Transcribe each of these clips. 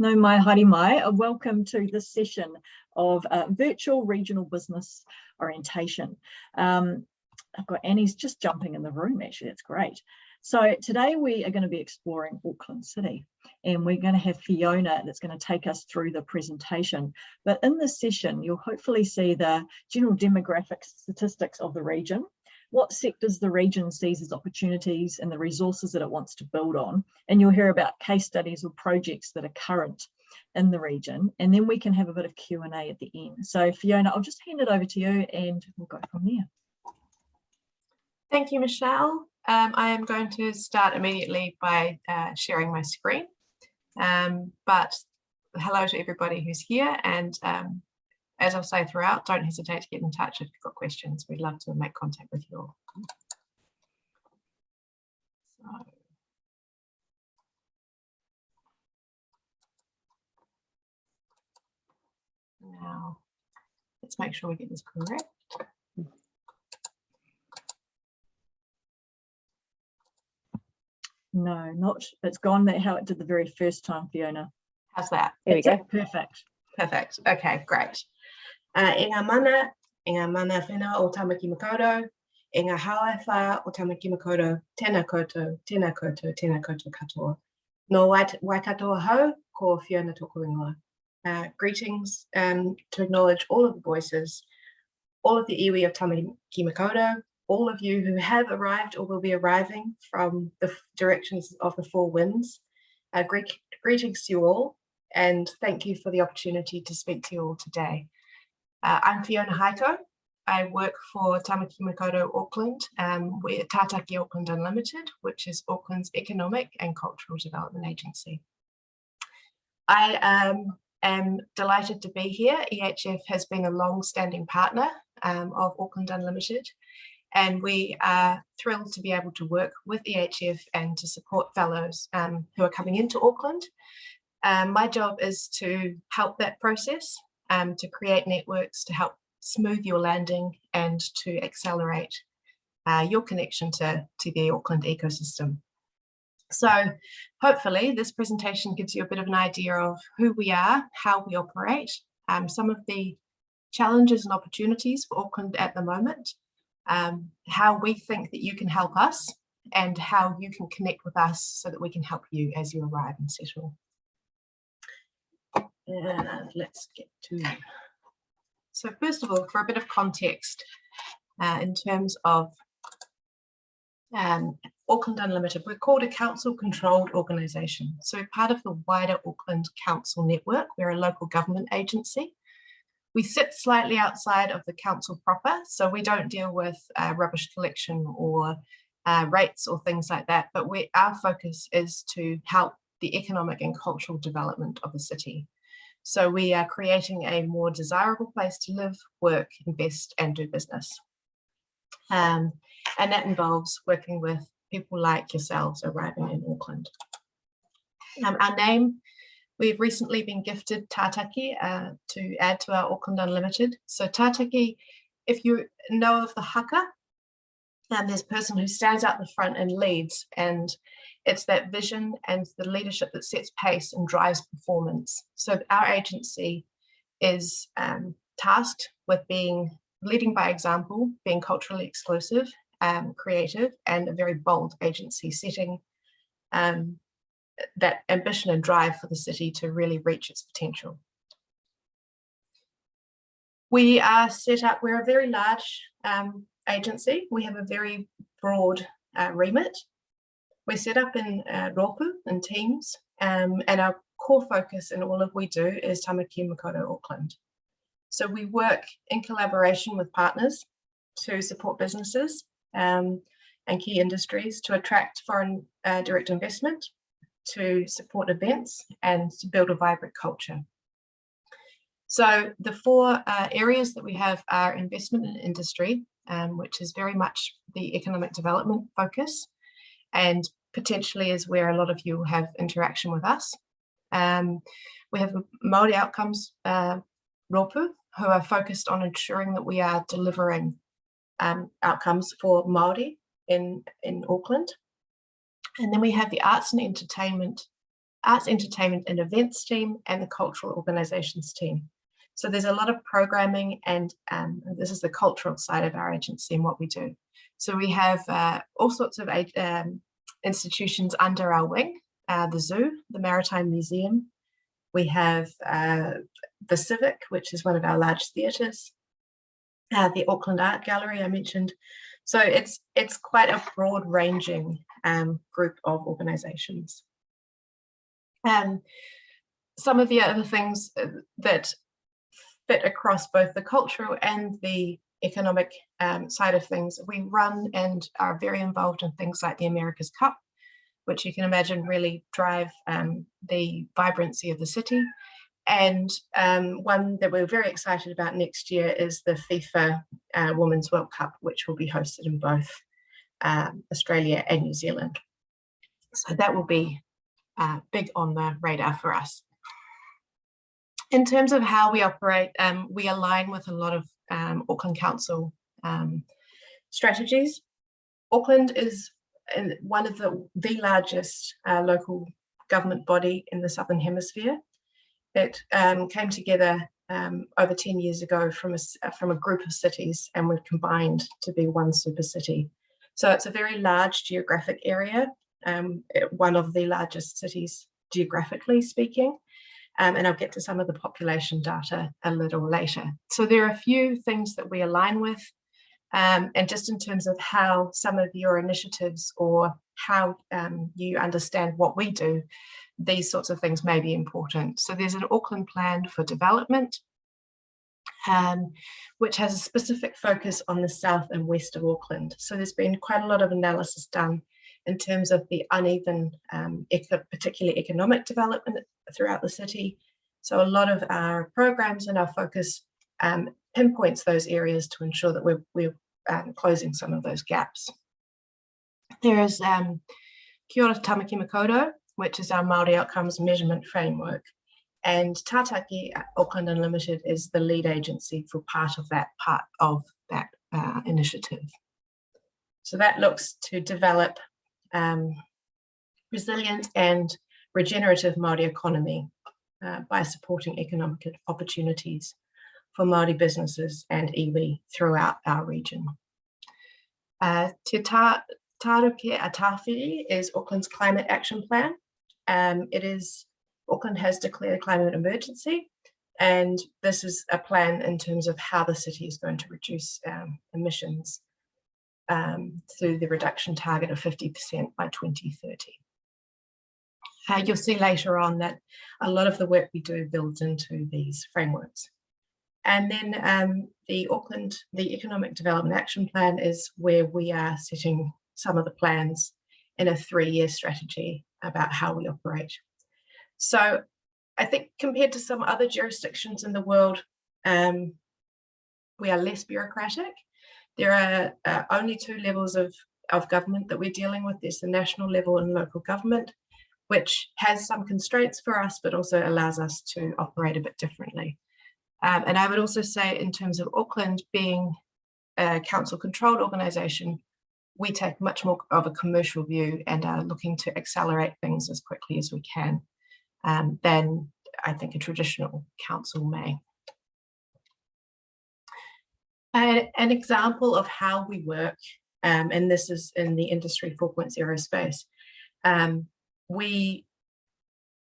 No mai haere mai, welcome to this session of uh, virtual regional business orientation. Um, I've got Annie's just jumping in the room actually, that's great. So today we are going to be exploring Auckland City and we're going to have Fiona that's going to take us through the presentation. But in this session, you'll hopefully see the general demographic statistics of the region, what sectors the region sees as opportunities and the resources that it wants to build on. And you'll hear about case studies or projects that are current in the region. And then we can have a bit of Q&A at the end. So Fiona, I'll just hand it over to you and we'll go from there. Thank you, Michelle. Um, I am going to start immediately by uh, sharing my screen. Um, but hello to everybody who's here and um, as I'll say throughout, don't hesitate to get in touch if you've got questions. We'd love to make contact with you all. So. Now, let's make sure we get this correct. No, not, it's gone that how it did the very first time, Fiona. How's that? There we go. Perfect. Perfect. Okay, great. Uh, e mana, e mana whenua o Tamaki Makaurau, e ngā o Tamaki Makaurau, tēnā koutou, tēnā koutou, tēnā koutou katoa. No Waikatoa hau, ko Fiona tōku ingoa. Uh, greetings um, to acknowledge all of the voices, all of the iwi of Tamaki Makaurau, all of you who have arrived or will be arriving from the directions of the four winds. Uh, greet, greetings to you all, and thank you for the opportunity to speak to you all today. Uh, I'm Fiona Haiko. I work for Tamaki Makaurau Auckland. Um, we're Tātaki Auckland Unlimited, which is Auckland's economic and cultural development agency. I um, am delighted to be here. EHF has been a long-standing partner um, of Auckland Unlimited, and we are thrilled to be able to work with EHF and to support fellows um, who are coming into Auckland. Um, my job is to help that process um, to create networks to help smooth your landing and to accelerate uh, your connection to, to the Auckland ecosystem. So hopefully this presentation gives you a bit of an idea of who we are, how we operate, um, some of the challenges and opportunities for Auckland at the moment, um, how we think that you can help us and how you can connect with us so that we can help you as you arrive and settle. And let's get to, so first of all, for a bit of context, uh, in terms of um, Auckland Unlimited, we're called a council controlled organisation. So we're part of the wider Auckland Council network, we're a local government agency. We sit slightly outside of the council proper, so we don't deal with uh, rubbish collection or uh, rates or things like that, but we, our focus is to help the economic and cultural development of the city. So we are creating a more desirable place to live, work, invest and do business. Um, and that involves working with people like yourselves arriving in Auckland. Um, our name, we've recently been gifted Tātaki uh, to add to our Auckland Unlimited. So Tātaki, if you know of the haka, um, there's a person who stands out the front and leads and it's that vision and the leadership that sets pace and drives performance. So our agency is um, tasked with being leading by example, being culturally exclusive, um, creative, and a very bold agency setting um, that ambition and drive for the city to really reach its potential. We are set up, we're a very large um, agency. We have a very broad uh, remit we're set up in uh, and Teams, um, and our core focus in all of we do is Tamaki Makaurau Auckland. So we work in collaboration with partners to support businesses um, and key industries to attract foreign uh, direct investment, to support events and to build a vibrant culture. So the four uh, areas that we have are investment in industry, um, which is very much the economic development focus and potentially is where a lot of you have interaction with us. Um, we have Māori Outcomes uh, Ropu, who are focused on ensuring that we are delivering um, outcomes for Māori in, in Auckland. And then we have the arts and entertainment arts, entertainment and events team, and the cultural organizations team. So there's a lot of programming and um, this is the cultural side of our agency and what we do. So we have uh, all sorts of um, institutions under our wing, uh, the zoo, the Maritime Museum. We have uh, the Civic, which is one of our large theatres, uh, the Auckland Art Gallery I mentioned. So it's, it's quite a broad ranging um, group of organisations. Um, some of the other things uh, that fit across both the cultural and the economic um, side of things. We run and are very involved in things like the America's Cup, which you can imagine really drive um, the vibrancy of the city. And um, one that we're very excited about next year is the FIFA uh, Women's World Cup, which will be hosted in both um, Australia and New Zealand. So that will be uh, big on the radar for us. In terms of how we operate, um, we align with a lot of um, Auckland Council um, strategies. Auckland is one of the, the largest uh, local government body in the Southern Hemisphere. It um, came together um, over 10 years ago from a, from a group of cities and were combined to be one super city. So it's a very large geographic area, um, one of the largest cities geographically speaking um, and I'll get to some of the population data a little later. So there are a few things that we align with, um, and just in terms of how some of your initiatives or how um, you understand what we do, these sorts of things may be important. So there's an Auckland plan for development, um, which has a specific focus on the south and west of Auckland. So there's been quite a lot of analysis done in terms of the uneven, um, particularly economic development throughout the city. So a lot of our programs and our focus um, pinpoints those areas to ensure that we're, we're um, closing some of those gaps. There is um, Kia ora Tamaki Makaurau, which is our Māori outcomes measurement framework. And Tātaki Auckland Unlimited is the lead agency for part of that part of that uh, initiative. So that looks to develop um, resilient and regenerative Māori economy uh, by supporting economic opportunities for Māori businesses and iwi throughout our region. Uh, Te tā, Tāruke-ā-Tāwhiri is Auckland's climate action plan. Um, it is, Auckland has declared a climate emergency and this is a plan in terms of how the city is going to reduce um, emissions um, through the reduction target of 50% by 2030. Uh, you'll see later on that a lot of the work we do builds into these frameworks. And then um, the Auckland, the Economic Development Action Plan is where we are setting some of the plans in a three-year strategy about how we operate. So I think compared to some other jurisdictions in the world, um, we are less bureaucratic there are uh, only two levels of, of government that we're dealing with. There's the national level and local government, which has some constraints for us, but also allows us to operate a bit differently. Um, and I would also say in terms of Auckland being a council controlled organisation, we take much more of a commercial view and are looking to accelerate things as quickly as we can um, than I think a traditional council may. An example of how we work, um, and this is in the industry 4.0 space, um, we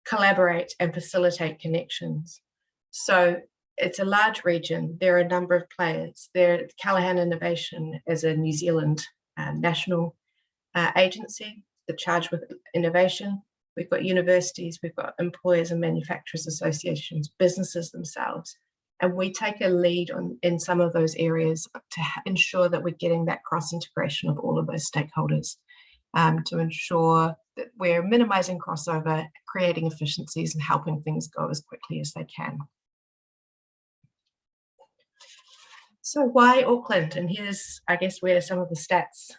collaborate and facilitate connections. So it's a large region. There are a number of players. There, Callaghan Innovation is a New Zealand uh, national uh, agency that charged with innovation. We've got universities, we've got employers and manufacturers associations, businesses themselves. And we take a lead on in some of those areas to ensure that we're getting that cross integration of all of those stakeholders um, to ensure that we're minimizing crossover, creating efficiencies and helping things go as quickly as they can. So why Auckland? And here's, I guess, where some of the stats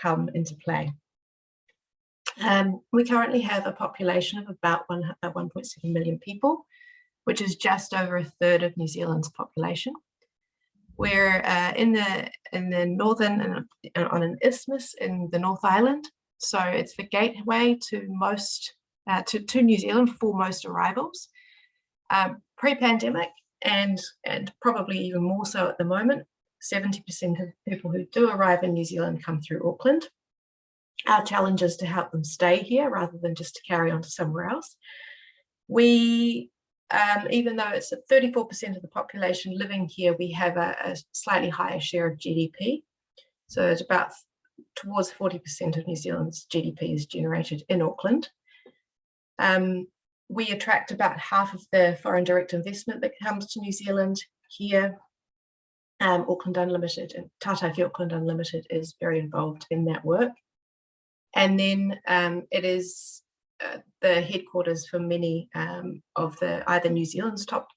come into play. Um, we currently have a population of about 1.7 million people which is just over a third of New Zealand's population. We're uh, in the in the northern uh, on an isthmus in the North Island, so it's the gateway to most uh, to, to New Zealand for most arrivals. Um, Pre-pandemic and, and probably even more so at the moment, 70% of people who do arrive in New Zealand come through Auckland. Our challenge is to help them stay here rather than just to carry on to somewhere else. We, um, even though it's 34% of the population living here, we have a, a slightly higher share of GDP. So it's about towards 40% of New Zealand's GDP is generated in Auckland. Um, we attract about half of the foreign direct investment that comes to New Zealand here. Um, Auckland Unlimited and Tātaki Auckland Unlimited is very involved in that work. And then um, it is the headquarters for many um, of the either New Zealand's top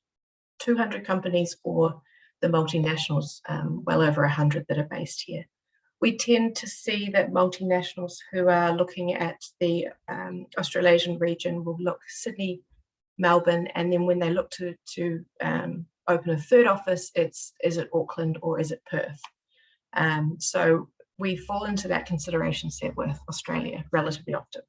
200 companies or the multinationals, um, well over 100 that are based here we tend to see that multinationals who are looking at the um, Australasian region will look Sydney, Melbourne, and then when they look to, to um, open a third office, it's is it Auckland or is it Perth? Um, so we fall into that consideration set with Australia relatively often.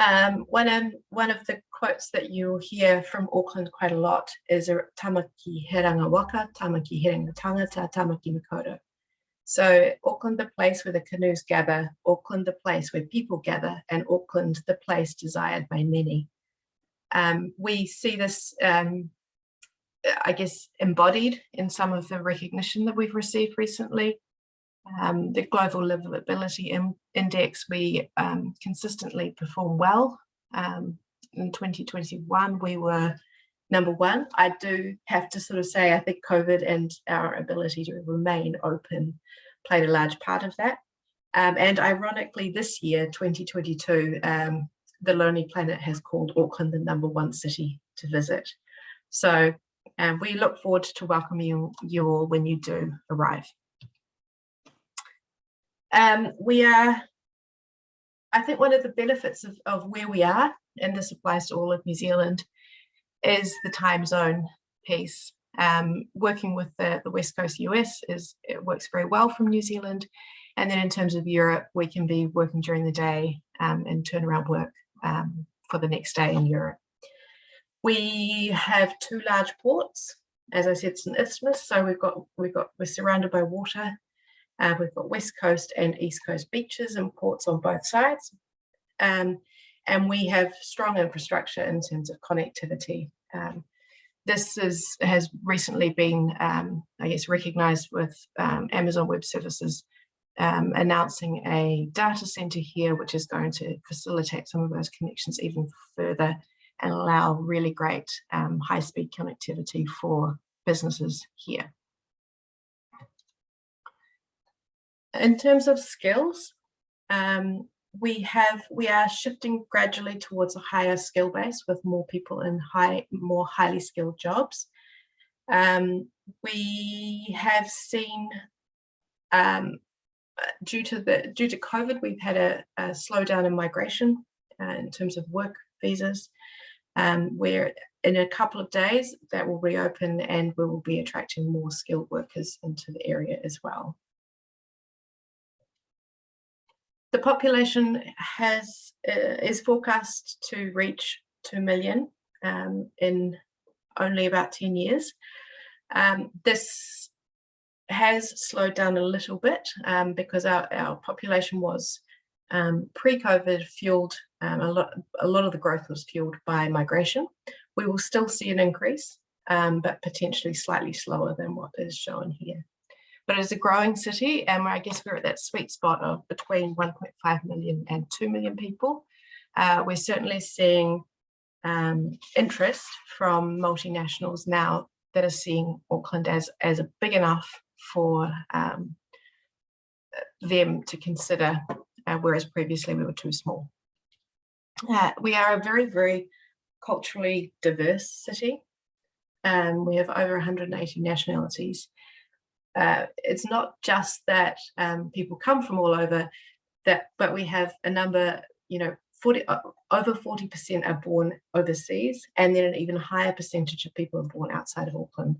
Um, one, of, one of the quotes that you'll hear from Auckland quite a lot is a tamaki herenga waka, tamaki herenga tangata, tamaki makaurau. So Auckland, the place where the canoes gather, Auckland, the place where people gather, and Auckland, the place desired by many. Um, we see this, um, I guess, embodied in some of the recognition that we've received recently um, the Global Livability Index, we um, consistently perform well. Um, in 2021, we were number one. I do have to sort of say, I think COVID and our ability to remain open played a large part of that. Um, and ironically, this year, 2022, um, the Lonely Planet has called Auckland the number one city to visit. So um, we look forward to welcoming you all when you do arrive. Um, we are, I think one of the benefits of, of where we are, and this applies to all of New Zealand, is the time zone piece. Um, working with the, the West Coast US is it works very well from New Zealand. And then in terms of Europe, we can be working during the day um, and turnaround work um, for the next day in Europe. We have two large ports. As I said, it's an isthmus, so we've got we've got we're surrounded by water uh, we've got West Coast and East Coast beaches and ports on both sides. Um, and we have strong infrastructure in terms of connectivity. Um, this is, has recently been, um, I guess, recognized with um, Amazon Web Services um, announcing a data center here, which is going to facilitate some of those connections even further and allow really great um, high-speed connectivity for businesses here. In terms of skills, um, we have we are shifting gradually towards a higher skill base with more people in high more highly skilled jobs. Um, we have seen um, due to the due to COVID, we've had a, a slowdown in migration uh, in terms of work visas, um, where in a couple of days that will reopen and we will be attracting more skilled workers into the area as well. The population has uh, is forecast to reach 2 million um, in only about 10 years. Um, this has slowed down a little bit um, because our, our population was um, pre-COVID fueled, um, a, lot, a lot of the growth was fueled by migration. We will still see an increase, um, but potentially slightly slower than what is shown here but it's a growing city and I guess we're at that sweet spot of between 1.5 million and 2 million people. Uh, we're certainly seeing um, interest from multinationals now that are seeing Auckland as, as a big enough for um, them to consider, uh, whereas previously we were too small. Uh, we are a very, very culturally diverse city. Um, we have over 180 nationalities uh, it's not just that um, people come from all over that, but we have a number, you know, 40, uh, over 40% are born overseas, and then an even higher percentage of people are born outside of Auckland.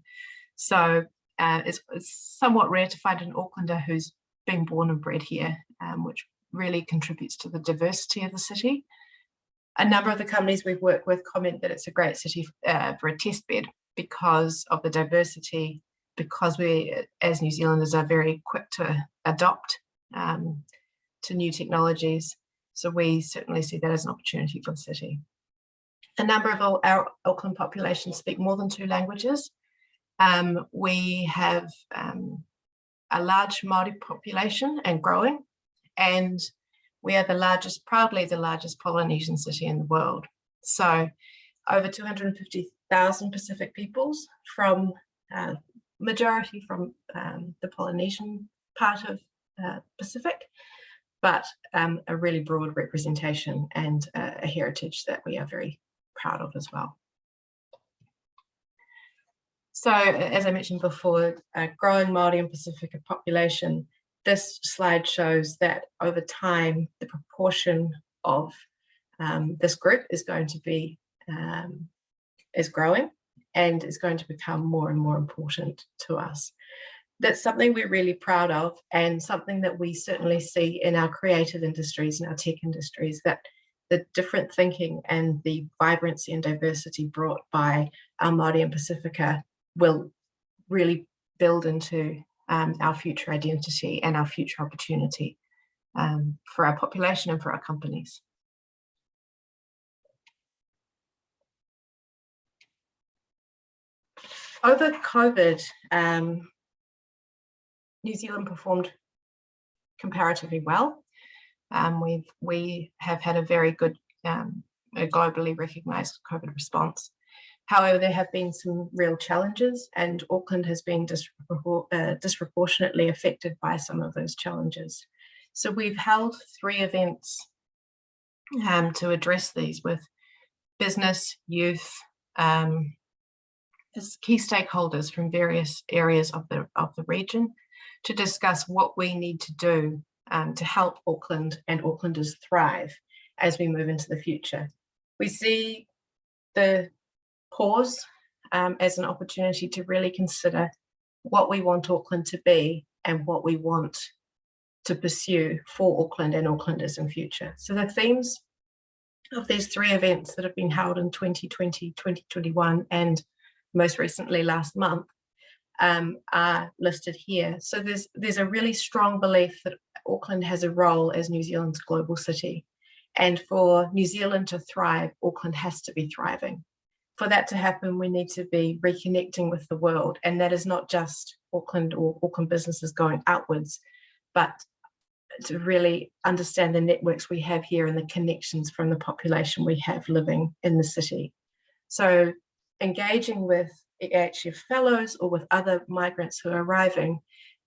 So uh, it's, it's, somewhat rare to find an Aucklander who's been born and bred here, um, which really contributes to the diversity of the city. A number of the companies we've worked with comment that it's a great city uh, for a test bed because of the diversity, because we as New Zealanders are very quick to adopt um, to new technologies. So we certainly see that as an opportunity for the city. A number of our Auckland population speak more than two languages. Um, we have um, a large Māori population and growing, and we are the largest, proudly the largest Polynesian city in the world. So over 250,000 Pacific peoples from uh, majority from um, the Polynesian part of uh, Pacific, but um, a really broad representation and uh, a heritage that we are very proud of as well. So as I mentioned before, a growing Māori and Pacifica population, this slide shows that over time, the proportion of um, this group is going to be, um, is growing and is going to become more and more important to us. That's something we're really proud of and something that we certainly see in our creative industries and our tech industries that the different thinking and the vibrancy and diversity brought by our Māori and Pacifica will really build into um, our future identity and our future opportunity um, for our population and for our companies. Over COVID, um, New Zealand performed comparatively well. Um, we've, we have had a very good um, a globally recognised COVID response. However, there have been some real challenges and Auckland has been uh, disproportionately affected by some of those challenges. So we've held three events um, to address these with business, youth, um, as key stakeholders from various areas of the, of the region to discuss what we need to do um, to help Auckland and Aucklanders thrive as we move into the future. We see the pause um, as an opportunity to really consider what we want Auckland to be and what we want to pursue for Auckland and Aucklanders in future. So the themes of these three events that have been held in 2020, 2021 and most recently last month um, are listed here. So there's, there's a really strong belief that Auckland has a role as New Zealand's global city. And for New Zealand to thrive, Auckland has to be thriving. For that to happen, we need to be reconnecting with the world. And that is not just Auckland or Auckland businesses going outwards, but to really understand the networks we have here and the connections from the population we have living in the city. So engaging with EHF fellows or with other migrants who are arriving,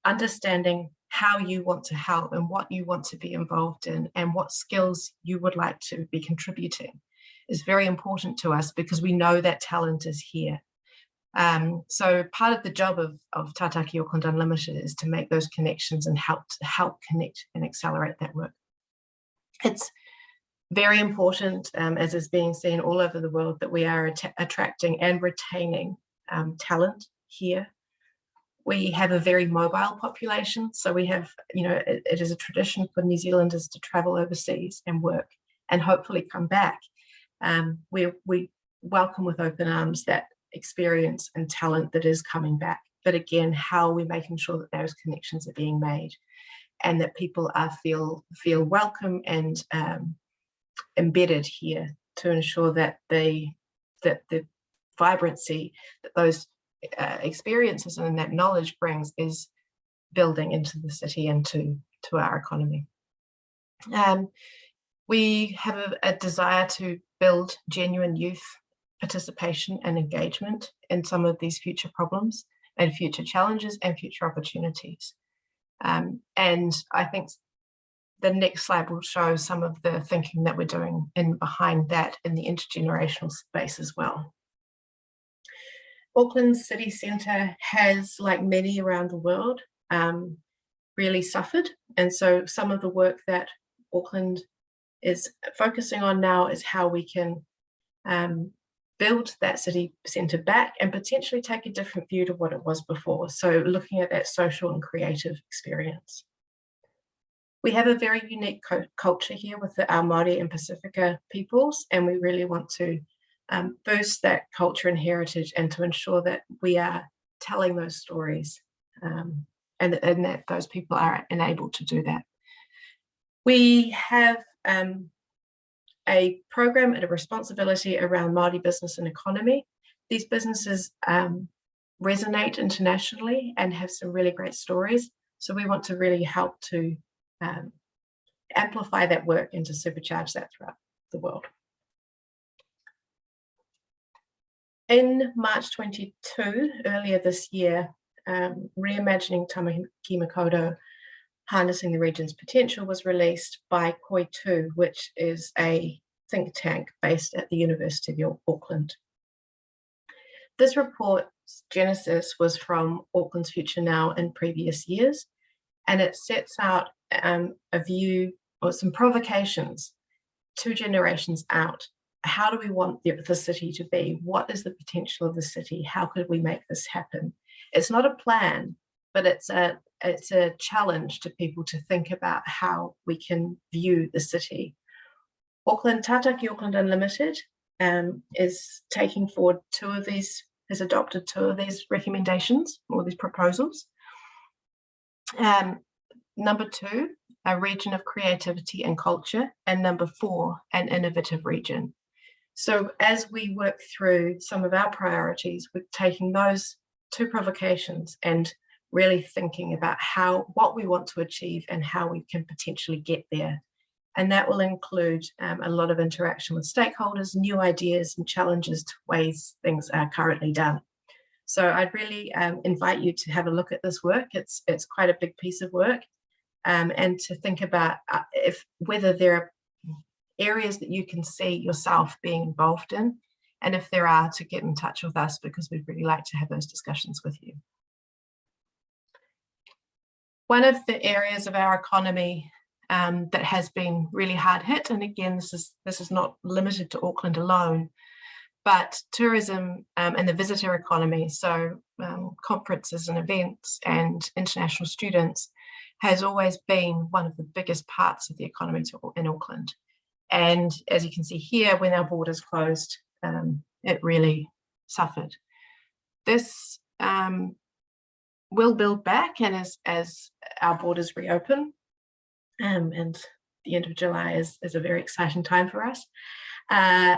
understanding how you want to help and what you want to be involved in and what skills you would like to be contributing is very important to us because we know that talent is here. Um, so part of the job of, of Tātaki Auckland Unlimited is to make those connections and help help connect and accelerate that work. It's very important, um, as is being seen all over the world, that we are att attracting and retaining um, talent here. We have a very mobile population, so we have, you know, it, it is a tradition for New Zealanders to travel overseas and work and hopefully come back. Um, we, we welcome with open arms that experience and talent that is coming back. But again, how are we making sure that those connections are being made and that people are feel feel welcome and um, embedded here to ensure that the that the vibrancy that those uh, experiences and that knowledge brings is building into the city and to to our economy. Um, we have a, a desire to build genuine youth participation and engagement in some of these future problems and future challenges and future opportunities. Um, and I think the next slide will show some of the thinking that we're doing in behind that in the intergenerational space as well. Auckland city centre has, like many around the world, um, really suffered. And so some of the work that Auckland is focusing on now is how we can um, build that city centre back and potentially take a different view to what it was before. So looking at that social and creative experience. We have a very unique culture here with the, our Māori and Pacifica peoples, and we really want to um, boost that culture and heritage and to ensure that we are telling those stories um, and, and, that those people are enabled to do that. We have um, a program and a responsibility around Māori business and economy. These businesses um, resonate internationally and have some really great stories. So we want to really help to um, amplify that work and to supercharge that throughout the world. In March 22, earlier this year, um, Reimagining Tamaki Makaurau, Harnessing the Region's Potential was released by Koi Tū, which is a think tank based at the University of Auckland. This report's genesis was from Auckland's Future Now in previous years, and it sets out um, a view or some provocations two generations out. How do we want the, the city to be? What is the potential of the city? How could we make this happen? It's not a plan, but it's a it's a challenge to people to think about how we can view the city. Auckland, Tātaki Auckland Unlimited um, is taking forward two of these, has adopted two of these recommendations or these proposals. Um, number two, a region of creativity and culture, and number four, an innovative region. So as we work through some of our priorities, we're taking those two provocations and really thinking about how what we want to achieve and how we can potentially get there. And that will include um, a lot of interaction with stakeholders, new ideas and challenges to ways things are currently done. So I'd really um, invite you to have a look at this work. It's, it's quite a big piece of work um, and to think about uh, if whether there are areas that you can see yourself being involved in and if there are to get in touch with us because we'd really like to have those discussions with you. One of the areas of our economy um, that has been really hard hit, and again, this is, this is not limited to Auckland alone, but tourism um, and the visitor economy, so um, conferences and events and international students has always been one of the biggest parts of the economy in Auckland. And as you can see here, when our borders closed, um, it really suffered. This um, will build back and as, as our borders reopen, um, and the end of July is, is a very exciting time for us. Uh,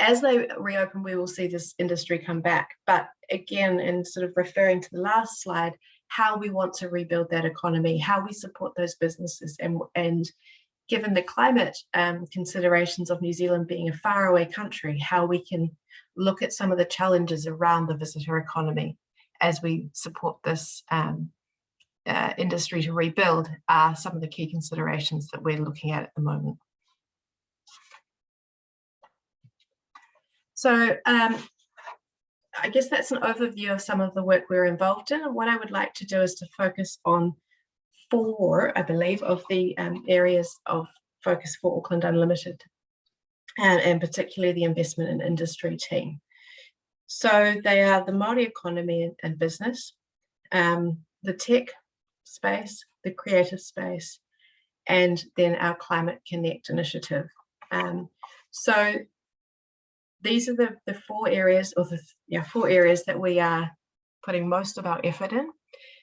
as they reopen, we will see this industry come back. But again, in sort of referring to the last slide, how we want to rebuild that economy, how we support those businesses and, and given the climate um, considerations of New Zealand being a faraway country, how we can look at some of the challenges around the visitor economy as we support this um, uh, industry to rebuild are some of the key considerations that we're looking at at the moment. So um, I guess that's an overview of some of the work we're involved in. And what I would like to do is to focus on four, I believe, of the um, areas of focus for Auckland Unlimited, and, and particularly the investment and industry team. So they are the Māori economy and, business, um, the tech space, the creative space, and then our Climate Connect initiative. Um, so these are the, the four areas or the yeah, four areas that we are putting most of our effort in.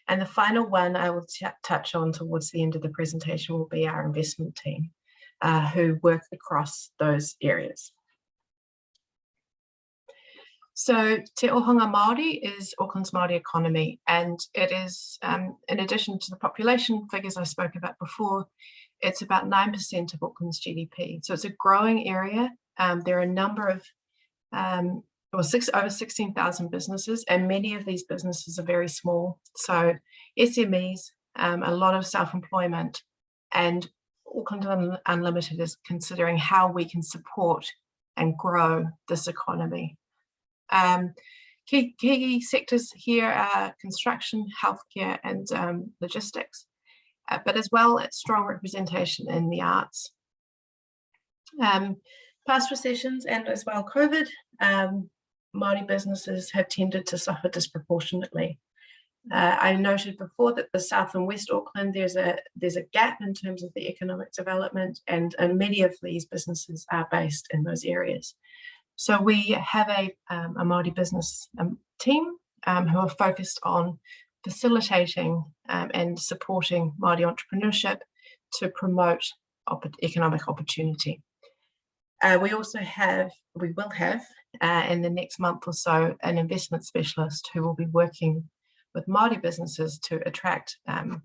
And the final one I will touch on towards the end of the presentation will be our investment team uh, who work across those areas. So Te Ohanga Māori is Auckland's Māori economy and it is, um, in addition to the population figures I spoke about before, it's about 9% of Auckland's GDP. So it's a growing area. Um, there are a number of um, well, six, over 16,000 businesses, and many of these businesses are very small. So SMEs, um, a lot of self-employment, and Auckland Unlimited is considering how we can support and grow this economy. Um, key, key sectors here are construction, healthcare, and um, logistics, uh, but as well it's strong representation in the arts. Um, past recessions and as well COVID, um, Māori businesses have tended to suffer disproportionately. Uh, I noted before that the South and West Auckland, there's a there's a gap in terms of the economic development and, and many of these businesses are based in those areas. So we have a, um, a Māori business um, team um, who are focused on facilitating um, and supporting Māori entrepreneurship to promote op economic opportunity. Uh, we also have, we will have uh, in the next month or so, an investment specialist who will be working with Māori businesses to attract um,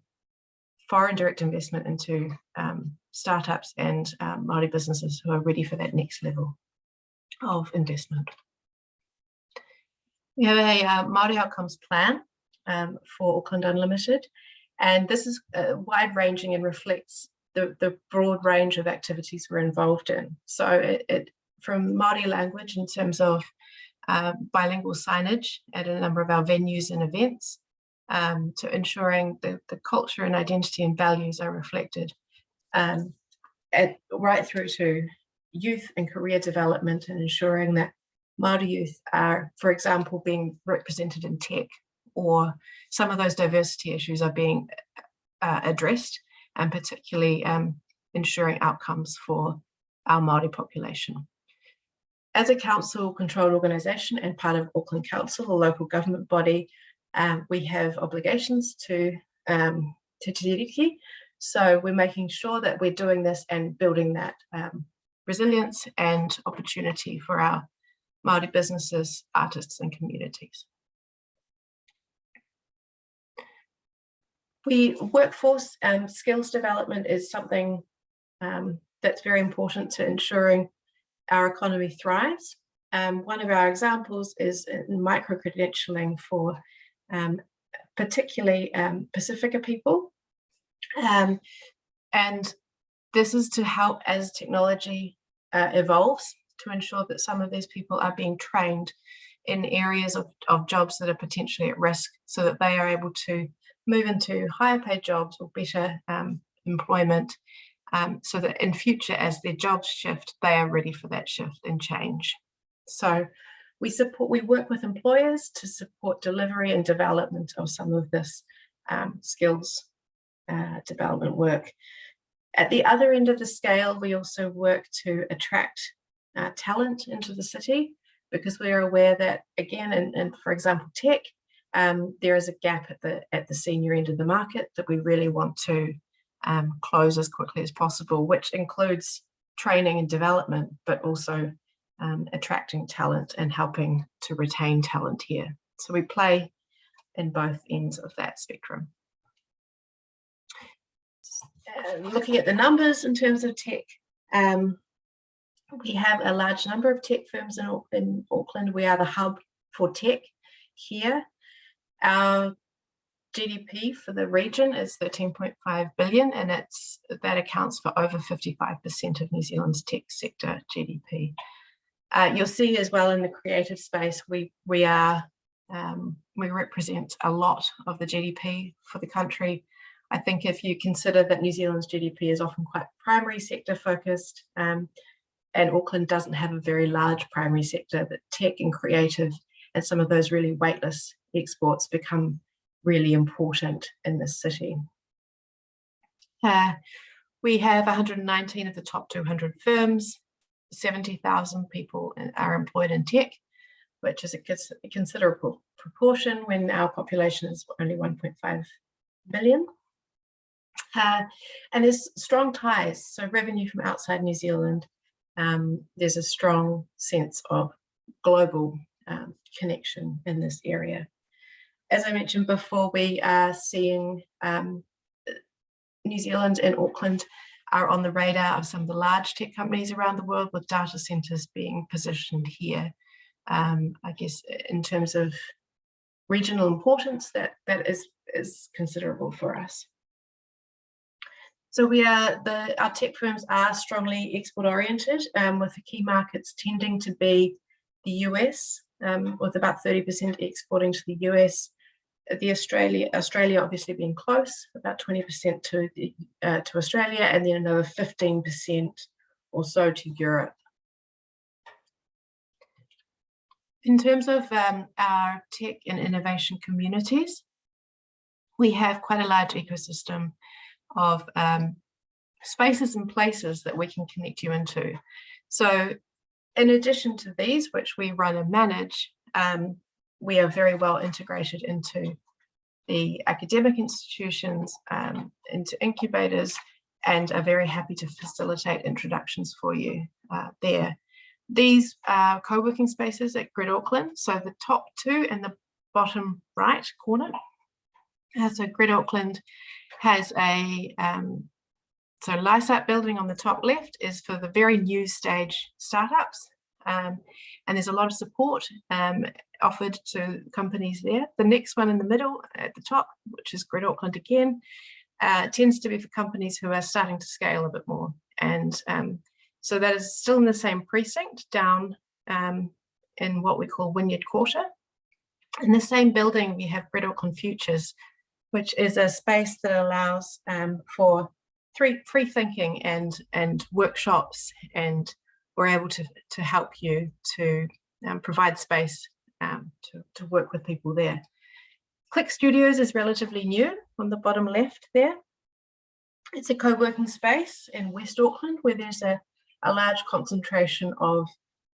foreign direct investment into um, startups and um, Māori businesses who are ready for that next level of investment. We have a uh, Māori outcomes plan um, for Auckland Unlimited, and this is uh, wide ranging and reflects the, the broad range of activities we're involved in. So it, it from Māori language in terms of uh, bilingual signage at a number of our venues and events um, to ensuring that the culture and identity and values are reflected um, at, right through to youth and career development and ensuring that Māori youth are, for example, being represented in tech or some of those diversity issues are being uh, addressed and particularly um, ensuring outcomes for our Māori population. As a council controlled organisation and part of Auckland Council, a local government body, um, we have obligations to, um, Te Tiriti. So we're making sure that we're doing this and building that um, resilience and opportunity for our Māori businesses, artists and communities. We workforce and skills development is something um, that's very important to ensuring our economy thrives. Um, one of our examples is micro-credentialing for um, particularly um, Pacifica people. Um, and this is to help as technology uh, evolves to ensure that some of these people are being trained in areas of, of jobs that are potentially at risk so that they are able to move into higher paid jobs or better um, employment um, so that in future as their jobs shift, they are ready for that shift and change. So we support, we work with employers to support delivery and development of some of this um, skills uh, development work. At the other end of the scale, we also work to attract uh, talent into the city because we are aware that again, and for example, tech, um, there is a gap at the at the senior end of the market that we really want to um, close as quickly as possible, which includes training and development, but also um, attracting talent and helping to retain talent here. So we play in both ends of that spectrum. Uh, looking at the numbers in terms of tech, um, we have a large number of tech firms in, in Auckland. We are the hub for tech here. Our GDP for the region is 13.5 billion and it's that accounts for over 55% of New Zealand's tech sector GDP. Uh, you'll see as well in the creative space, we, we are, um, we represent a lot of the GDP for the country. I think if you consider that New Zealand's GDP is often quite primary sector focused, um, and Auckland doesn't have a very large primary sector, that tech and creative and some of those really weightless exports become really important in this city. Uh, we have 119 of the top 200 firms, 70,000 people are employed in tech, which is a considerable proportion when our population is only 1.5 million. Uh, and there's strong ties, so revenue from outside New Zealand, um, there's a strong sense of global um, connection in this area as I mentioned before, we are seeing um, New Zealand and Auckland are on the radar of some of the large tech companies around the world with data centers being positioned here. Um, I guess in terms of regional importance, that, that is, is considerable for us. So we are, the, our tech firms are strongly export oriented um, with the key markets tending to be the US, um, with about 30% exporting to the US, the Australia, Australia obviously being close, about 20% to, the, uh, to Australia, and then another 15% or so to Europe. In terms of um, our tech and innovation communities, we have quite a large ecosystem of um, spaces and places that we can connect you into. So in addition to these, which we run and manage, um, we are very well integrated into the academic institutions, um, into incubators, and are very happy to facilitate introductions for you uh, there. These are co-working spaces at Grid Auckland. So the top two in the bottom right corner. Uh, so Grid Auckland has a um, so Lysaght building on the top left is for the very new stage startups. Um, and there's a lot of support um, offered to companies there. The next one in the middle at the top, which is Grid Auckland again, uh, tends to be for companies who are starting to scale a bit more. And um, so that is still in the same precinct down um, in what we call Wynyard Quarter. In the same building, we have Grid Auckland Futures, which is a space that allows um, for free, free thinking and, and workshops and we're able to, to help you to um, provide space um, to, to work with people there. Click Studios is relatively new on the bottom left there. It's a co-working space in West Auckland where there's a, a large concentration of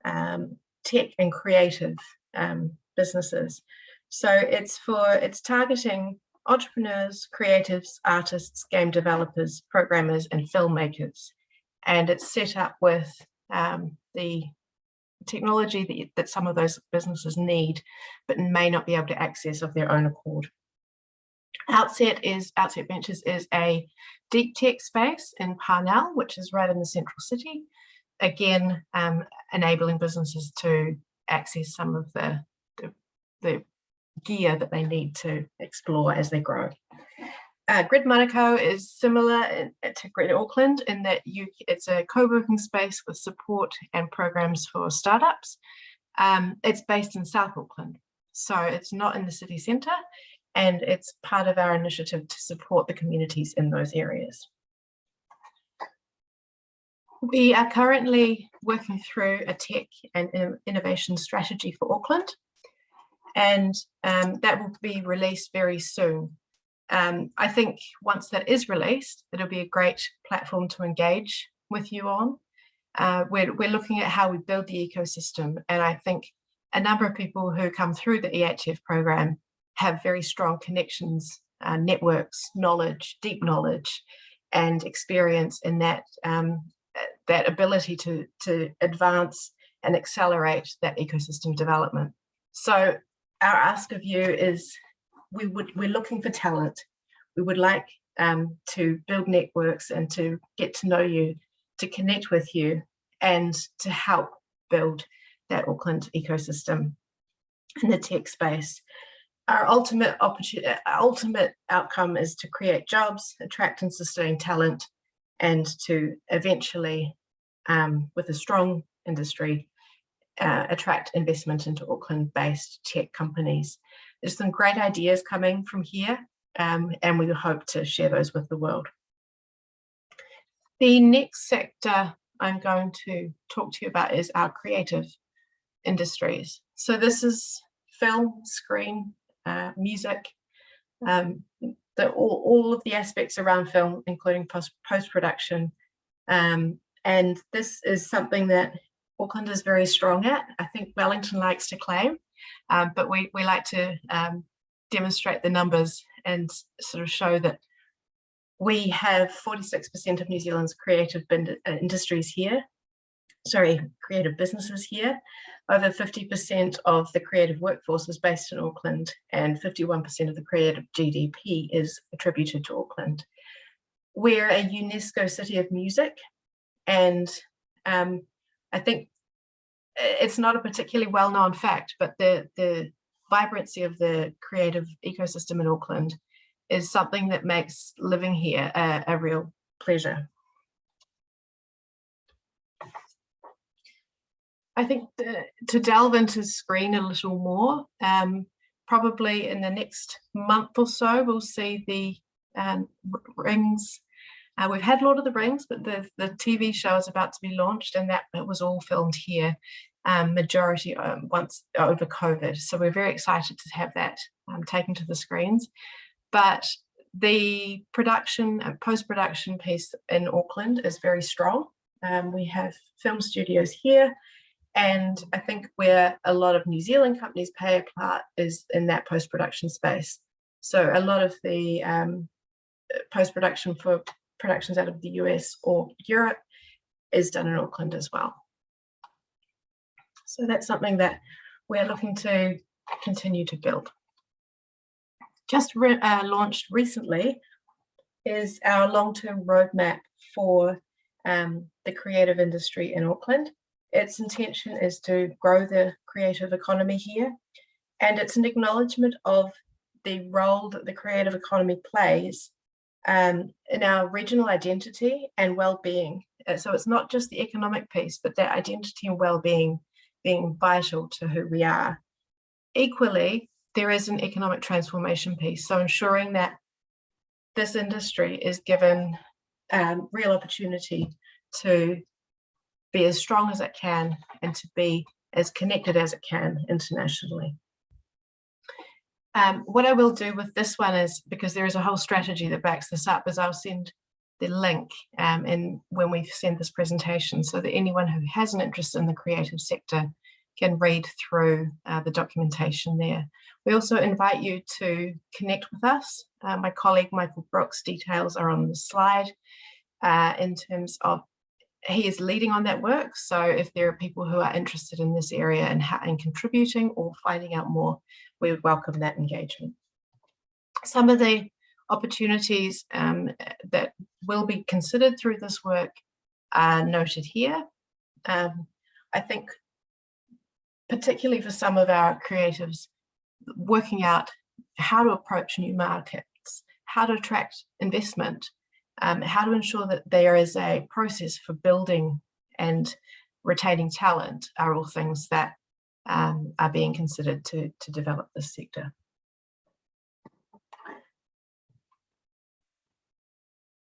um, tech and creative um, businesses. So it's for, it's targeting entrepreneurs, creatives, artists, game developers, programmers, and filmmakers. And it's set up with um, the technology that, that some of those businesses need, but may not be able to access of their own accord. Outset is Outset Ventures is a deep tech space in Parnell, which is right in the central city. Again, um, enabling businesses to access some of the, the, the gear that they need to explore as they grow. Uh, Grid Manukau is similar in, to Grid Auckland in that you it's a co-working space with support and programs for startups. Um, it's based in South Auckland, so it's not in the city centre and it's part of our initiative to support the communities in those areas. We are currently working through a tech and innovation strategy for Auckland and um, that will be released very soon. Um, I think once that is released, it'll be a great platform to engage with you on. Uh, we're, we're looking at how we build the ecosystem. And I think a number of people who come through the EHF program have very strong connections, uh, networks, knowledge, deep knowledge, and experience in that, um, that ability to, to advance and accelerate that ecosystem development. So our ask of you is we would we're looking for talent. We would like um, to build networks and to get to know you, to connect with you, and to help build that Auckland ecosystem in the tech space. Our ultimate opportunity, ultimate outcome is to create jobs, attract and sustain talent, and to eventually, um, with a strong industry, uh, attract investment into Auckland-based tech companies. There's some great ideas coming from here um, and we hope to share those with the world. The next sector I'm going to talk to you about is our creative industries. So this is film, screen, uh, music, um, the, all, all, of the aspects around film, including post-production. Um, and this is something that Auckland is very strong at. I think Wellington likes to claim, um, but we, we like to um, demonstrate the numbers and sort of show that we have 46% of New Zealand's creative uh, industries here, sorry, creative businesses here. Over 50% of the creative workforce is based in Auckland and 51% of the creative GDP is attributed to Auckland. We're a UNESCO City of Music and um, I think it's not a particularly well-known fact, but the, the vibrancy of the creative ecosystem in Auckland is something that makes living here a, a real pleasure. I think the, to delve into screen a little more, um, probably in the next month or so, we'll see the um, rings uh, we've had Lord of the Rings, but the, the TV show is about to be launched and that it was all filmed here, um, majority um, once over COVID. So we're very excited to have that um, taken to the screens. But the production and post-production piece in Auckland is very strong. Um, we have film studios here, and I think where a lot of New Zealand companies play a part is in that post-production space. So a lot of the um, post-production for productions out of the US or Europe is done in Auckland as well. So that's something that we're looking to continue to build. Just re uh, launched recently is our long-term roadmap for um, the creative industry in Auckland. Its intention is to grow the creative economy here, and it's an acknowledgement of the role that the creative economy plays um, in our regional identity and well-being. Uh, so it's not just the economic piece, but that identity and well-being being vital to who we are. Equally, there is an economic transformation piece. So ensuring that this industry is given um, real opportunity to be as strong as it can and to be as connected as it can internationally. Um, what I will do with this one is, because there is a whole strategy that backs this up, is I'll send the link um, in when we send this presentation so that anyone who has an interest in the creative sector can read through uh, the documentation there. We also invite you to connect with us. Uh, my colleague Michael Brooks details are on the slide uh, in terms of he is leading on that work. So if there are people who are interested in this area and, and contributing or finding out more, we would welcome that engagement. Some of the opportunities um, that will be considered through this work are noted here. Um, I think particularly for some of our creatives, working out how to approach new markets, how to attract investment, um, how to ensure that there is a process for building and retaining talent are all things that um, are being considered to, to develop this sector.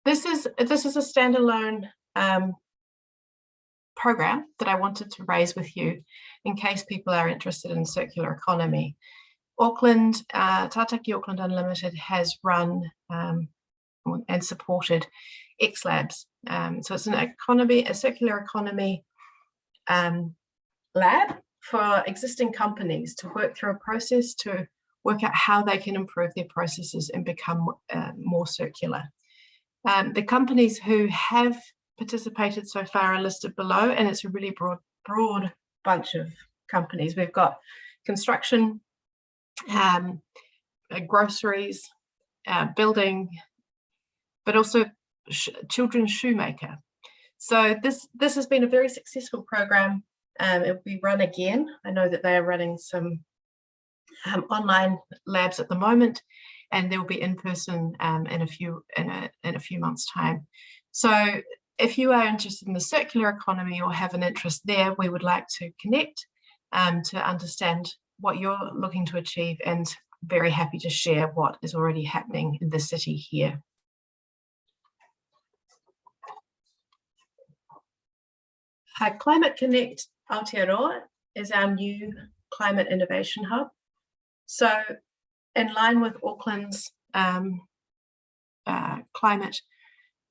This is, this is a standalone um, program that I wanted to raise with you in case people are interested in circular economy. Auckland, uh, Tātaki Auckland Unlimited has run um, and supported X Labs. Um, so it's an economy, a circular economy um, lab for existing companies to work through a process to work out how they can improve their processes and become uh, more circular. Um, the companies who have participated so far are listed below and it's a really broad, broad bunch of companies. We've got construction, um, uh, groceries, uh, building, but also sh children's shoemaker. So this, this has been a very successful program. Um, it will be run again. I know that they are running some um, online labs at the moment, and there will be in person um, in a few in a in a few months' time. So if you are interested in the circular economy or have an interest there, we would like to connect um, to understand what you're looking to achieve and very happy to share what is already happening in the city here. Uh, Climate Connect Aotearoa is our new climate innovation hub. So in line with Auckland's um, uh, climate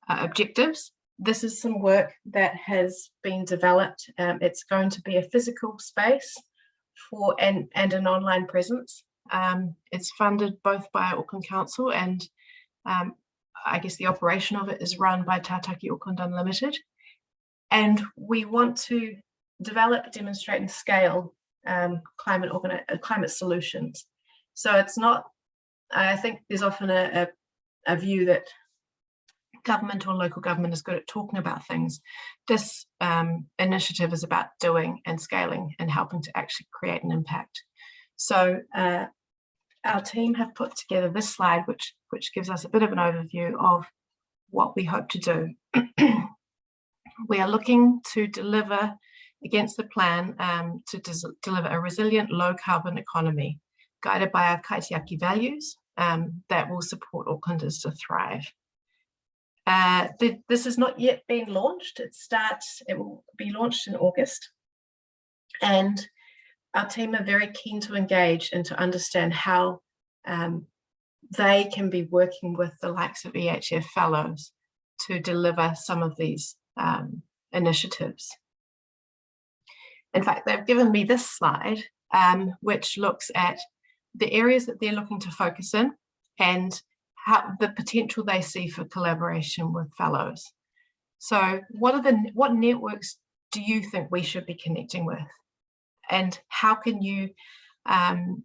uh, objectives, this is some work that has been developed. Um, it's going to be a physical space for and, and an online presence. Um, it's funded both by Auckland Council and um, I guess the operation of it is run by Tātaki Auckland Unlimited. And we want to develop, demonstrate and scale um, climate, uh, climate solutions. So it's not, I think there's often a, a, a view that government or local government is good at talking about things. This um, initiative is about doing and scaling and helping to actually create an impact. So uh, our team have put together this slide, which, which gives us a bit of an overview of what we hope to do. we are looking to deliver against the plan um, to deliver a resilient low carbon economy guided by our Kaitiaki values um, that will support Aucklanders to thrive. Uh, the, this has not yet been launched. It starts, it will be launched in August. And our team are very keen to engage and to understand how um, they can be working with the likes of EHF fellows to deliver some of these um, initiatives. In fact, they've given me this slide, um, which looks at the areas that they're looking to focus in and how the potential they see for collaboration with fellows. So what are the what networks do you think we should be connecting with? And how can you um,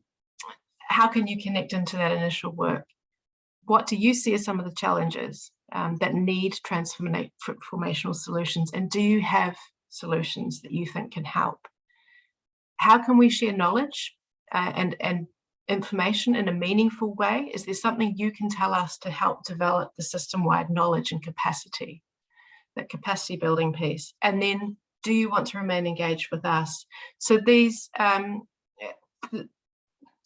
how can you connect into that initial work? What do you see as some of the challenges um, that need transformational solutions? And do you have solutions that you think can help? How can we share knowledge uh, and, and information in a meaningful way? Is there something you can tell us to help develop the system-wide knowledge and capacity, that capacity building piece? And then do you want to remain engaged with us? So these, um,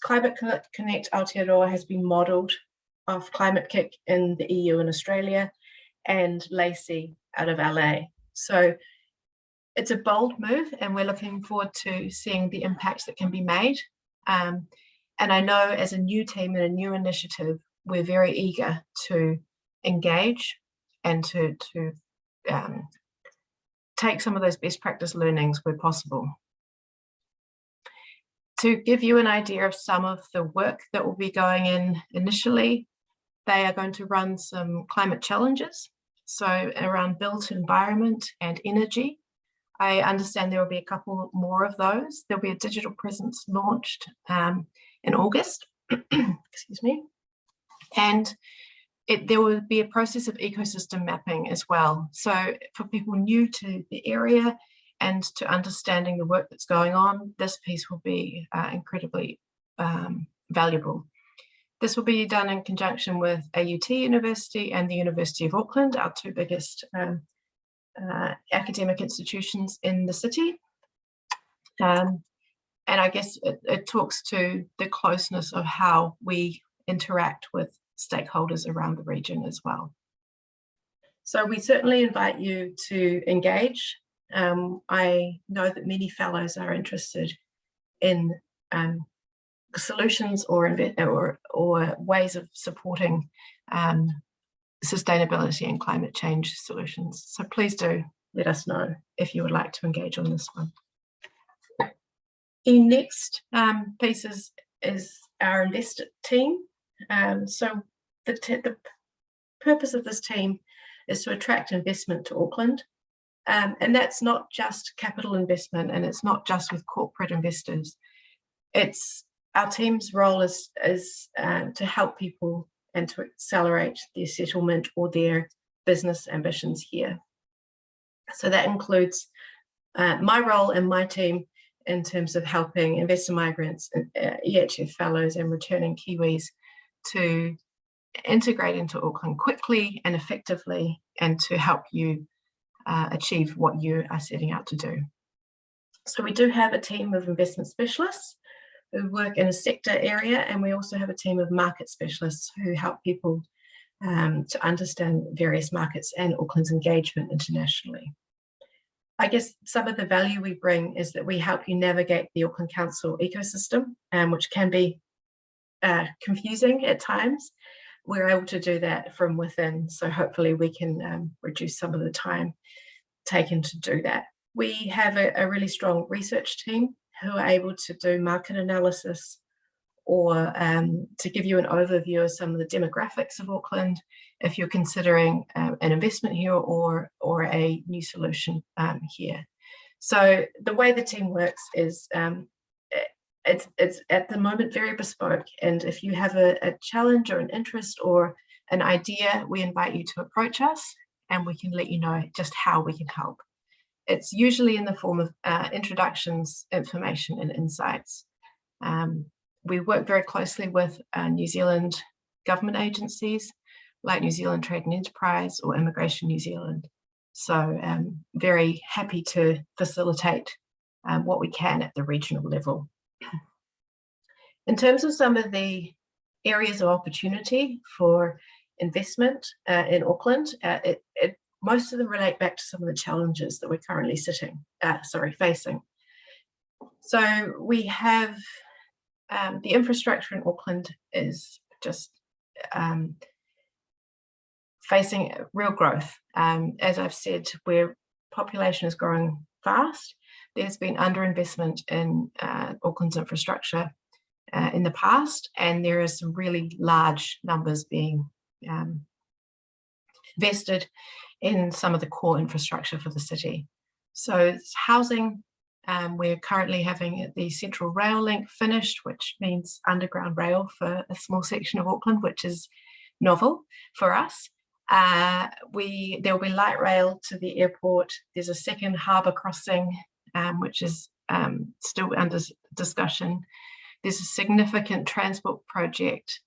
Climate Connect Aotearoa has been modelled off Climate-KIC in the EU and Australia and LACI out of LA. So it's a bold move and we're looking forward to seeing the impacts that can be made. Um, and I know as a new team and a new initiative, we're very eager to engage and to, to um, take some of those best practice learnings where possible. To give you an idea of some of the work that will be going in initially, they are going to run some climate challenges. So around built environment and energy, I understand there will be a couple more of those. There'll be a digital presence launched um, in August, excuse me. And it, there will be a process of ecosystem mapping as well. So for people new to the area and to understanding the work that's going on, this piece will be uh, incredibly um, valuable. This will be done in conjunction with AUT University and the University of Auckland, our two biggest um, uh, academic institutions in the city. Um, and I guess it, it talks to the closeness of how we interact with stakeholders around the region as well. So we certainly invite you to engage. Um, I know that many fellows are interested in um, solutions or, or, or ways of supporting um, sustainability and climate change solutions. So please do let us know if you would like to engage on this one. The next um, piece is, is our investor team. Um, so the, the purpose of this team is to attract investment to Auckland. Um, and that's not just capital investment and it's not just with corporate investors. It's our team's role is, is uh, to help people and to accelerate their settlement or their business ambitions here. So that includes uh, my role and my team in terms of helping investor migrants, uh, EHF fellows and returning Kiwis to integrate into Auckland quickly and effectively and to help you uh, achieve what you are setting out to do. So we do have a team of investment specialists who work in a sector area and we also have a team of market specialists who help people um, to understand various markets and Auckland's engagement internationally. I guess some of the value we bring is that we help you navigate the Auckland Council ecosystem, um, which can be uh, confusing at times. We're able to do that from within, so hopefully we can um, reduce some of the time taken to do that. We have a, a really strong research team who are able to do market analysis or um, to give you an overview of some of the demographics of Auckland if you're considering um, an investment here or, or a new solution um, here. So the way the team works is um, it's, it's at the moment very bespoke and if you have a, a challenge or an interest or an idea, we invite you to approach us and we can let you know just how we can help. It's usually in the form of uh, introductions, information and insights. Um, we work very closely with uh, New Zealand government agencies like New Zealand Trade and Enterprise or Immigration New Zealand. So um, very happy to facilitate um, what we can at the regional level. In terms of some of the areas of opportunity for investment uh, in Auckland, uh, it, it most of them relate back to some of the challenges that we're currently sitting, uh, sorry, facing. So we have um, the infrastructure in Auckland is just um, facing real growth. Um, as I've said, where population is growing fast, there's been underinvestment in uh, Auckland's infrastructure uh, in the past, and there are some really large numbers being um, invested in some of the core infrastructure for the city. So housing, um, we're currently having the Central Rail link finished, which means underground rail for a small section of Auckland, which is novel for us. Uh, we There will be light rail to the airport. There's a second harbour crossing, um, which is um, still under discussion. There's a significant transport project.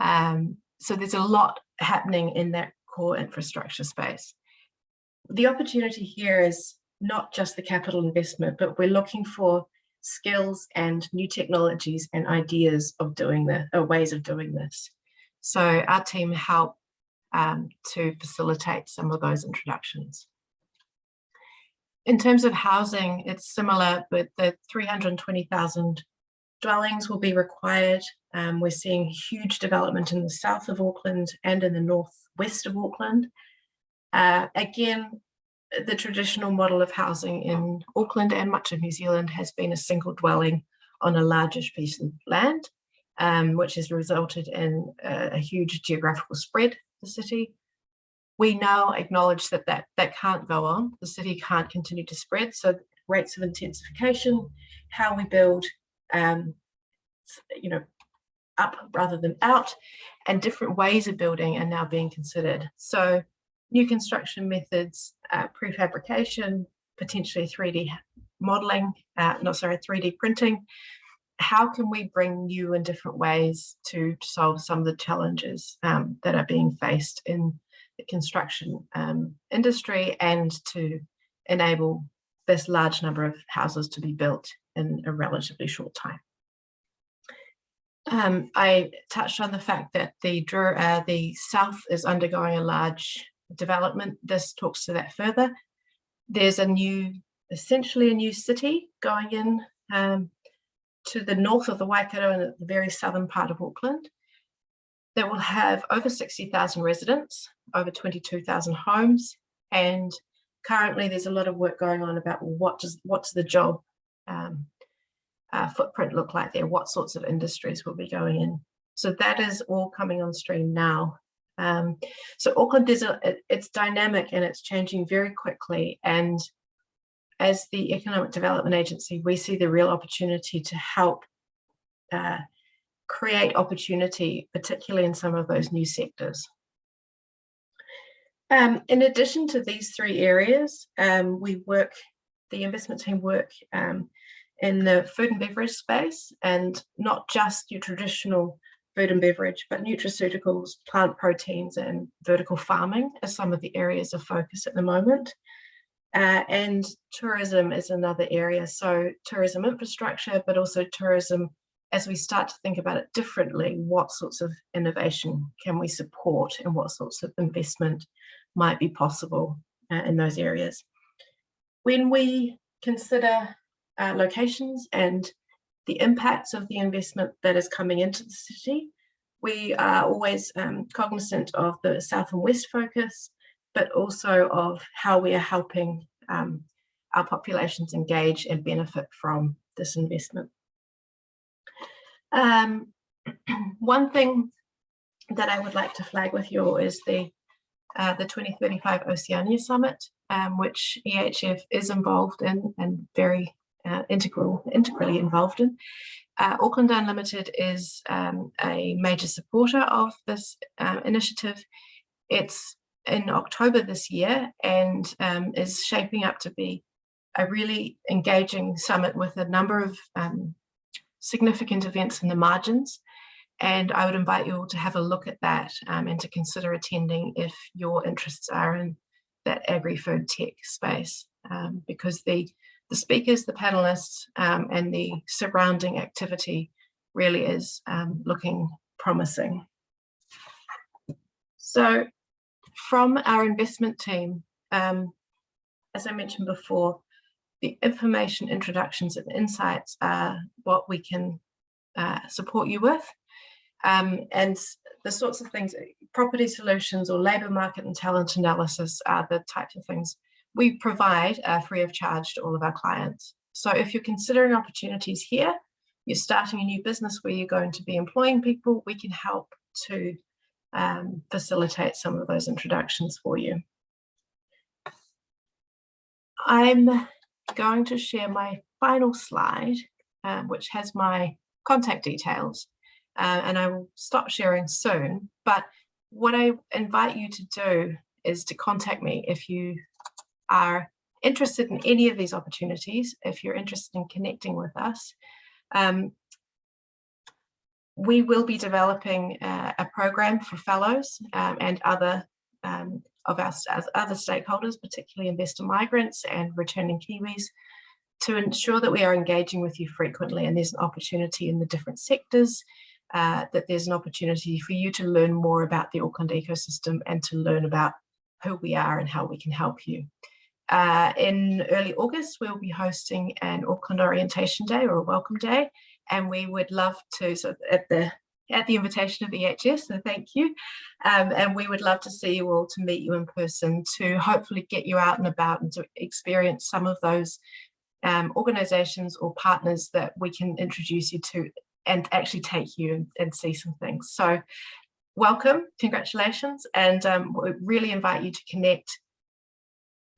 Um, so there's a lot happening in that core infrastructure space. The opportunity here is not just the capital investment, but we're looking for skills and new technologies and ideas of doing this, or ways of doing this. So our team help um, to facilitate some of those introductions. In terms of housing, it's similar, but the 320,000 dwellings will be required. Um, we're seeing huge development in the south of Auckland and in the northwest of Auckland. Uh, again, the traditional model of housing in Auckland and much of New Zealand has been a single dwelling on a largish piece of land, um, which has resulted in a, a huge geographical spread of the city. We now acknowledge that, that that can't go on. The city can't continue to spread. So rates of intensification, how we build, um, you know, up rather than out, and different ways of building are now being considered. So new construction methods, uh, prefabrication, potentially 3D modeling, uh, no, sorry, 3D printing. How can we bring new and different ways to solve some of the challenges um, that are being faced in the construction um, industry and to enable this large number of houses to be built in a relatively short time. Um, I touched on the fact that the, uh, the South is undergoing a large development. This talks to that further. There's a new, essentially a new city going in um, to the north of the Waikato and the very southern part of Auckland that will have over 60,000 residents, over 22,000 homes, and currently there's a lot of work going on about what does what's the job um, uh, footprint look like there, what sorts of industries will be going in. So that is all coming on stream now. Um, so Auckland is a, it, it's dynamic and it's changing very quickly. And as the Economic Development Agency, we see the real opportunity to help uh, create opportunity, particularly in some of those new sectors. Um, in addition to these three areas, um, we work, the investment team work um, in the food and beverage space and not just your traditional food and beverage, but nutraceuticals, plant proteins and vertical farming are some of the areas of focus at the moment. Uh, and tourism is another area. So tourism infrastructure, but also tourism as we start to think about it differently, what sorts of innovation can we support and what sorts of investment might be possible uh, in those areas. When we consider uh, locations and the impacts of the investment that is coming into the city, we are always um, cognizant of the south and west focus, but also of how we are helping um, our populations engage and benefit from this investment. Um, one thing that I would like to flag with you all is the uh, the 2035 Oceania Summit, um, which EHF is involved in and very uh, integral, integrally involved in. Uh, Auckland Unlimited is um, a major supporter of this uh, initiative. It's in October this year and um, is shaping up to be a really engaging summit with a number of um, significant events in the margins. And I would invite you all to have a look at that um, and to consider attending if your interests are in that agri-food tech space, um, because the, the speakers, the panelists, um, and the surrounding activity really is um, looking promising. So from our investment team, um, as I mentioned before, the information, introductions and insights are what we can uh, support you with. Um, and the sorts of things, property solutions or labour market and talent analysis are the types of things we provide uh, free of charge to all of our clients. So if you're considering opportunities here, you're starting a new business where you're going to be employing people, we can help to um, facilitate some of those introductions for you. I'm going to share my final slide, um, which has my contact details, uh, and I will stop sharing soon. But what I invite you to do is to contact me if you are interested in any of these opportunities, if you're interested in connecting with us. Um, we will be developing uh, a program for fellows um, and other um, of our other stakeholders, particularly investor migrants and returning Kiwis, to ensure that we are engaging with you frequently and there's an opportunity in the different sectors, uh, that there's an opportunity for you to learn more about the Auckland ecosystem and to learn about who we are and how we can help you. Uh, in early August, we'll be hosting an Auckland Orientation Day or a Welcome Day, and we would love to, so at the at the invitation of EHF, so thank you. Um, and we would love to see you all to meet you in person to hopefully get you out and about and to experience some of those um, organizations or partners that we can introduce you to and actually take you and, and see some things. So welcome, congratulations, and um, we really invite you to connect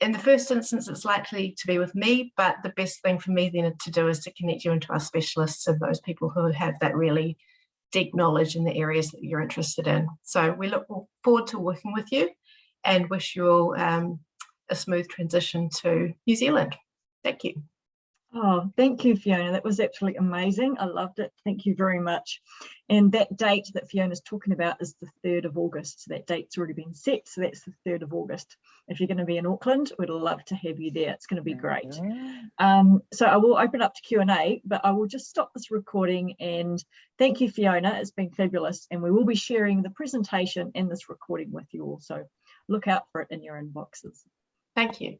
in the first instance, it's likely to be with me, but the best thing for me then to do is to connect you into our specialists and those people who have that really deep knowledge in the areas that you're interested in. So we look forward to working with you and wish you all um, a smooth transition to New Zealand. Thank you. Oh, thank you, Fiona. That was absolutely amazing. I loved it. Thank you very much. And that date that Fiona's talking about is the 3rd of August. So that date's already been set. So that's the 3rd of August. If you're going to be in Auckland, we'd love to have you there. It's going to be great. Um, so I will open up to Q&A, but I will just stop this recording and thank you, Fiona. It's been fabulous. And we will be sharing the presentation and this recording with you all. So look out for it in your inboxes. Thank you.